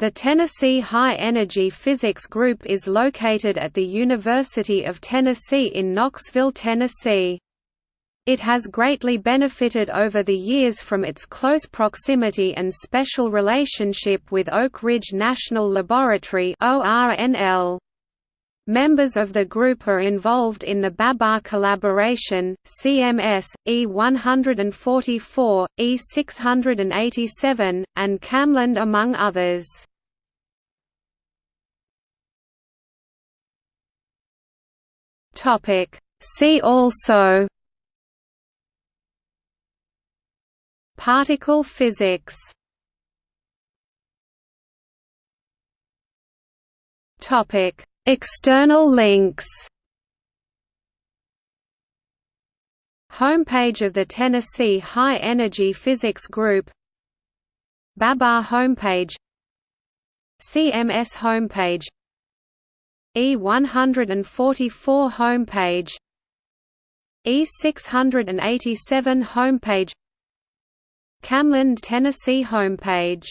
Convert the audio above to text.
The Tennessee High Energy Physics Group is located at the University of Tennessee in Knoxville, Tennessee. It has greatly benefited over the years from its close proximity and special relationship with Oak Ridge National Laboratory. Members of the group are involved in the Babar collaboration, CMS, E144, E687, and KamLAND among others. See also Particle physics Topic. External links Homepage of the Tennessee High Energy Physics Group Babar homepage CMS homepage E144 homepage E687 homepage KamLAND Tennessee homepage